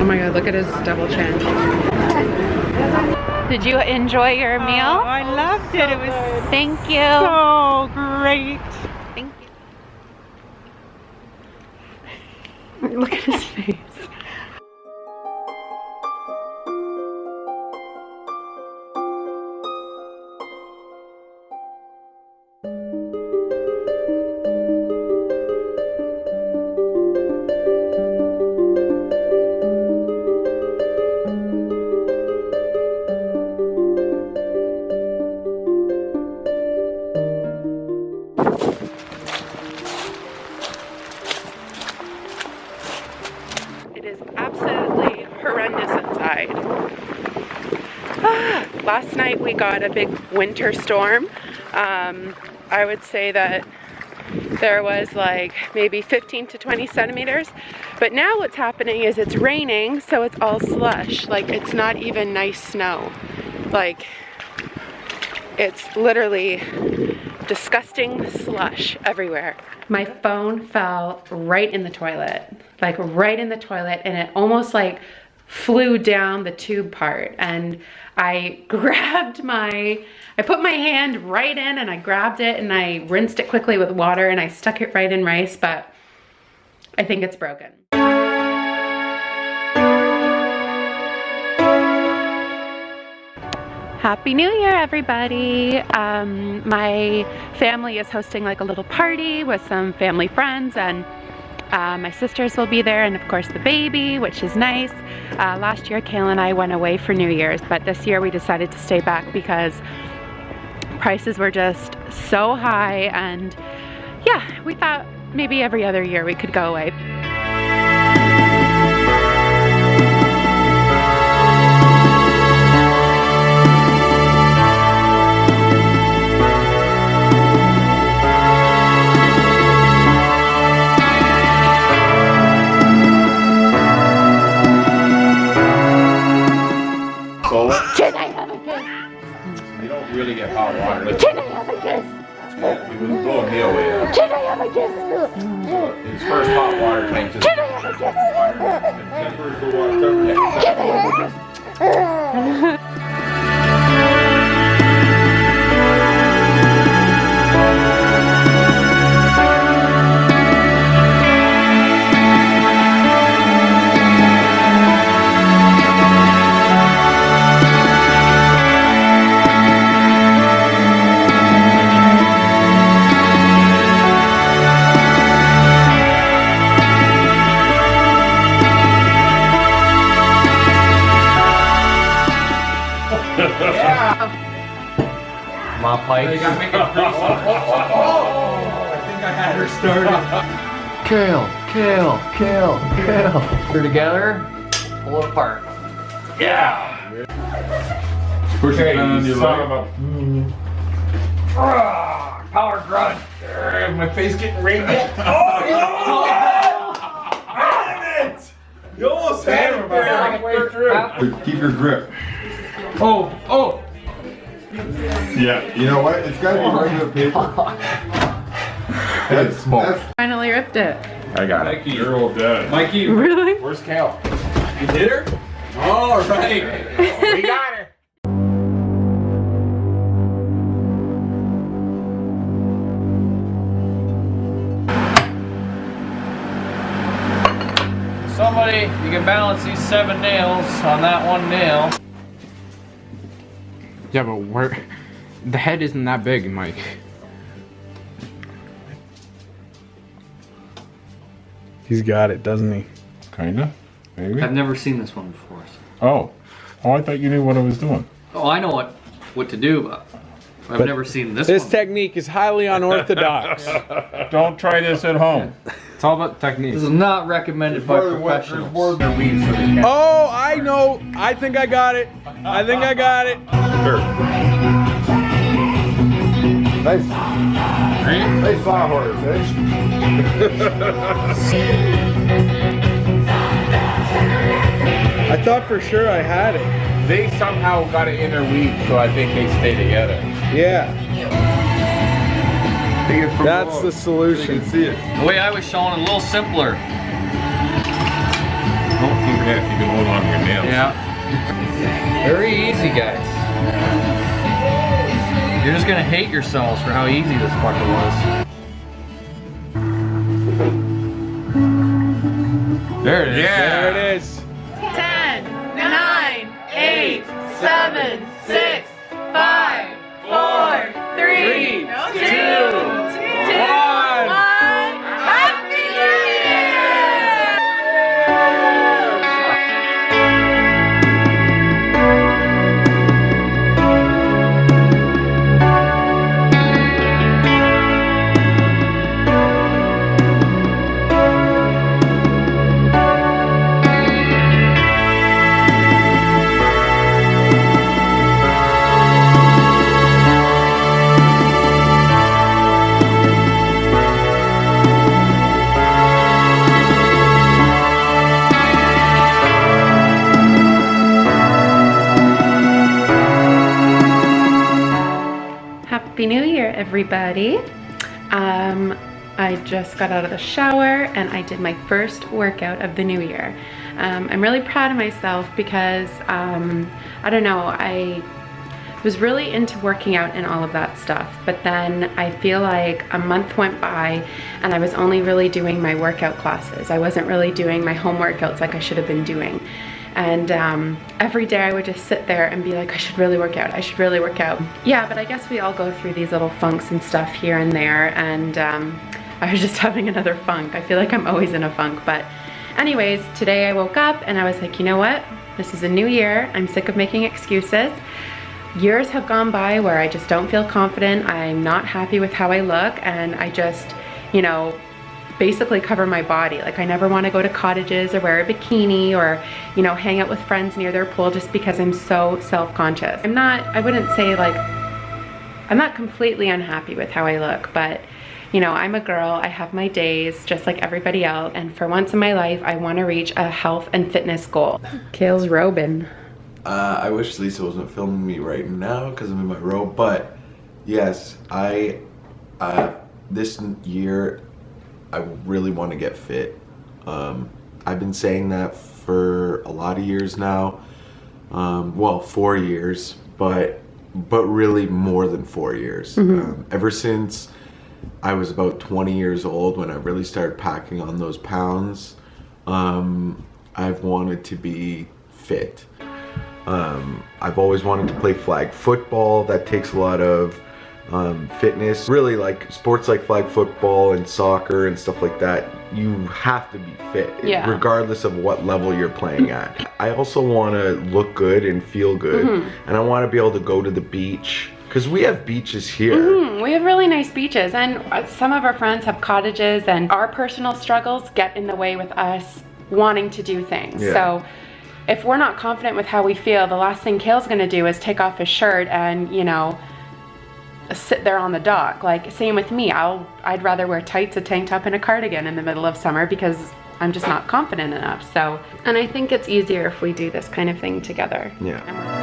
Oh my god, look at his double chin. Did you enjoy your oh, meal? Oh, I loved it. It was Thank you. so great. Thank you. Look at his face. Inside. Ah, last night we got a big winter storm. Um, I would say that there was like maybe 15 to 20 centimeters. But now what's happening is it's raining, so it's all slush. Like it's not even nice snow. Like it's literally disgusting slush everywhere. My phone fell right in the toilet, like right in the toilet, and it almost like flew down the tube part. And I grabbed my, I put my hand right in and I grabbed it and I rinsed it quickly with water and I stuck it right in rice, but I think it's broken. Happy New Year, everybody. Um, my family is hosting like a little party with some family friends and uh, my sisters will be there and of course the baby, which is nice. Uh, last year, Kayla and I went away for New Year's, but this year we decided to stay back because prices were just so high and yeah, we thought maybe every other year we could go away. We was blowing me away. Can I have a kiss? His first hot water tank. Can I have a kiss? Can I have a Mop pipes. Kale, kale, kale, kale. Put it together, pull it apart. Yeah! Push it down on your son leg. of Power grunt. My face getting radiant. Oh, you almost Damn it! You almost had it there halfway through. Keep your grip. Oh, oh. Yeah. You know what? It's gotta be regular paper. That's smoke. Finally ripped it. I got it. Mikey, you're all dead. Mikey, Really? where's Cal? You did her? All right. we got her. Somebody, you can balance these seven nails on that one nail. Yeah, but where the head isn't that big, Mike. He's got it, doesn't he? Kinda. Maybe. I've never seen this one before. Oh. Oh, I thought you knew what I was doing. Oh, I know what what to do, but I've But never seen this, This one. technique is highly unorthodox. Don't try this at home. It's all about technique. This is not recommended by professionals. oh, I know. I think I got it. I think I got it. Nice. Nice sawhorse, eh? I thought for sure I had it. They somehow got it in their weave, so I think they stay together. Yeah, Take it from that's below the so you solution. can see it. The way I was showing, a little simpler. Yeah, if you can hold on to your nails. Yeah. Very easy, guys. You're just gonna hate yourselves for how easy this fucker was. There it is. Yeah. There it is. 10, 9, 8, 7, Happy New Year, everybody. Um, I just got out of the shower and I did my first workout of the new year. Um, I'm really proud of myself because, um, I don't know, I was really into working out and all of that stuff. But then I feel like a month went by and I was only really doing my workout classes. I wasn't really doing my home workouts like I should have been doing. And um, every day I would just sit there and be like, I should really work out, I should really work out. Yeah, but I guess we all go through these little funks and stuff here and there. And um, I was just having another funk. I feel like I'm always in a funk. But anyways, today I woke up and I was like, you know what? This is a new year. I'm sick of making excuses. Years have gone by where I just don't feel confident. I'm not happy with how I look and I just, you know, basically cover my body. Like I never want to go to cottages or wear a bikini or, you know, hang out with friends near their pool just because I'm so self-conscious. I'm not, I wouldn't say like, I'm not completely unhappy with how I look, but you know, I'm a girl, I have my days just like everybody else. And for once in my life, I want to reach a health and fitness goal. Kale's Robin. Uh, I wish Lisa wasn't filming me right now because I'm in my robe, but yes, I, uh, this year, I really want to get fit. Um, I've been saying that for a lot of years now. Um, well, four years, but but really more than four years. Um, ever since I was about 20 years old when I really started packing on those pounds, um, I've wanted to be fit. Um, I've always wanted to play flag football. That takes a lot of um, fitness. Really, like sports like flag football and soccer and stuff like that, you have to be fit, Yeah. regardless of what level you're playing at. I also want to look good and feel good, Mm-hmm. and I want to be able to go to the beach because we have beaches here. Mm, we have really nice beaches and uh, some of our friends have cottages and our personal struggles get in the way with us wanting to do things. Yeah. So if we're not confident with how we feel, the last thing Kale's gonna do is take off his shirt and, you know, sit there on the dock. Like same with me. I'll I'd rather wear tights, a tank top, and a cardigan in the middle of summer because I'm just not confident enough. So and I think it's easier if we do this kind of thing together. Yeah.